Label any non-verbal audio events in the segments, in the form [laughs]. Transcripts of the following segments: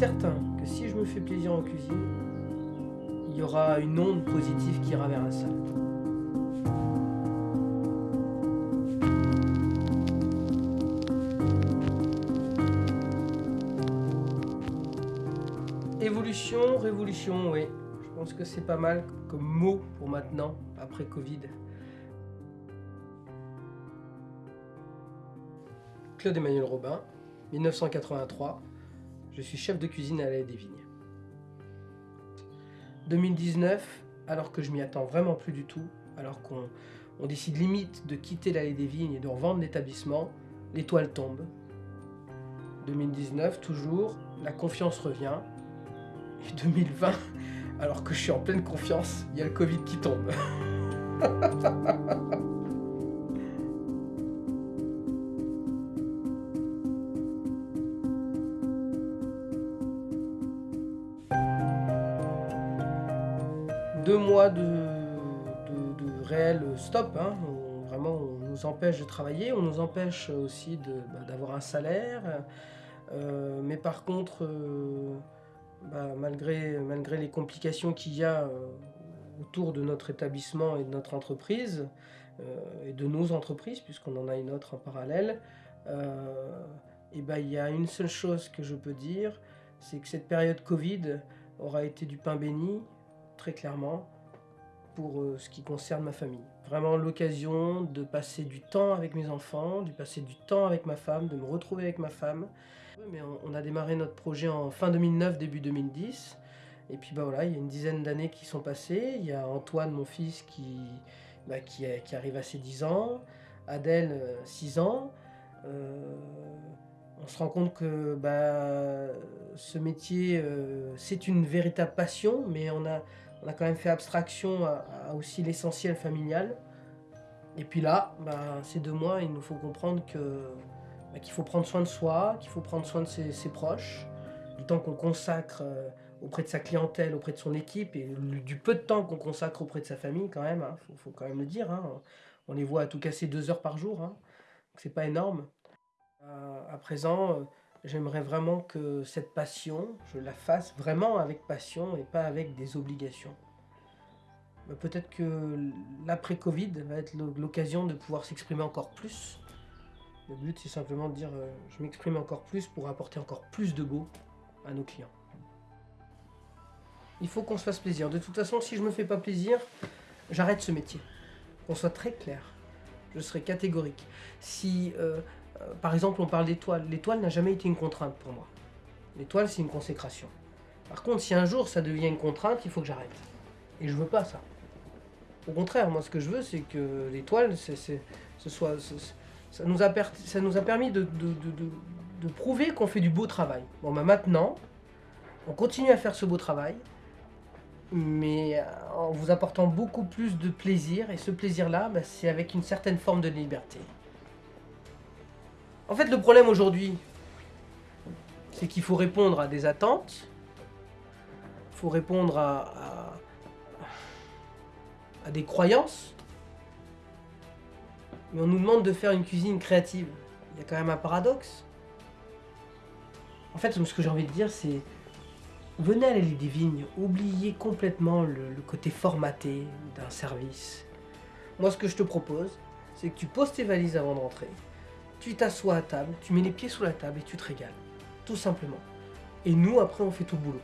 certain que si je me fais plaisir en cuisine, il y aura une onde positive qui ira vers la salle. Évolution, révolution, oui. Je pense que c'est pas mal comme mot pour maintenant, après Covid. Claude Emmanuel Robin, 1983. Je suis chef de cuisine à l'Allée des Vignes. 2019, alors que je m'y attends vraiment plus du tout, alors qu'on décide limite de quitter l'Allée des Vignes et de revendre l'établissement, l'étoile tombe. 2019, toujours, la confiance revient. Et 2020, alors que je suis en pleine confiance, il y a le Covid qui tombe. [laughs] deux mois de, réel stop. Hein. vraiment, on nous empêche de travailler, on nous empêche aussi bah, d'avoir un salaire. Euh, mais par contre, euh, bah, malgré, les complications qu'il y a euh, autour de notre établissement et de notre entreprise, et de nos entreprises, puisqu'on en a une autre en parallèle, bah, il y a une seule chose que je peux dire, c'est que cette période Covid aura été du pain béni, très clairement, pour euh, ce qui concerne ma famille. Vraiment l'occasion de passer du temps avec mes enfants, de passer du temps avec ma femme, de me retrouver avec ma femme. Mais on, a démarré notre projet en fin 2009, début 2010. Et puis bah voilà, il y a une dizaine d'années qui sont passées. Il y a Antoine, mon fils, qui, bah, qui, arrive à ses 10 ans. Adèle, 6 euh, ans. Euh, on se rend compte que bah, ce métier, c'est une véritable passion, mais on a, on a quand même fait abstraction à, aussi l'essentiel familial. Et puis là, bah, ces deux mois, il nous faut comprendre bah, qu'il faut prendre soin de soi, qu'il faut prendre soin de ses, proches, du temps qu'on consacre euh, auprès de sa clientèle, auprès de son équipe, et du peu de temps qu'on consacre auprès de sa famille quand même, il hein, faut, quand même le dire. Hein. On les voit à tout casser deux heures par jour, hein. c'est pas énorme. Euh, à présent, euh, J'aimerais vraiment que cette passion, je la fasse vraiment avec passion et pas avec des obligations. Bah, peut-être que l'après-Covid va être l'occasion de pouvoir s'exprimer encore plus. Le but, c'est simplement de dire euh, je m'exprime encore plus pour apporter encore plus de beau à nos clients. Il faut qu'on se fasse plaisir. De toute façon, si je me fais pas plaisir, j'arrête ce métier. Qu'on soit très clair. Je serai catégorique. Si euh, par exemple, on parle d'étoile. L'étoile n'a jamais été une contrainte pour moi. L'étoile, c'est une consécration. Par contre, si un jour ça devient une contrainte, il faut que j'arrête. Et je veux pas ça. Au contraire, moi, ce que je veux, c'est que l'étoile, ce soit, ça, nous a ça nous a permis de, prouver qu'on fait du beau travail. Bon, bah maintenant, on continue à faire ce beau travail, mais en vous apportant beaucoup plus de plaisir. Et ce plaisir-là, bah, c'est avec une certaine forme de liberté. En fait, le problème aujourd'hui, c'est qu'il faut répondre à des attentes, il faut répondre à, des croyances, mais on nous demande de faire une cuisine créative. Il y a quand même un paradoxe. En fait, ce que j'ai envie de dire, c'est venez à l'allée des vignes, oubliez complètement le, le côté formaté d'un service. Moi, ce que je te propose, c'est que tu poses tes valises avant de rentrer, tu t'assois à table, tu mets les pieds sous la table et tu te régales. Tout simplement. Et nous, après, on fait tout le boulot.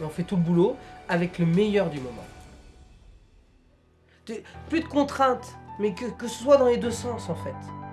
Et on fait tout le boulot avec le meilleur du moment. Plus de contraintes, mais que, que ce soit dans les deux sens, en fait.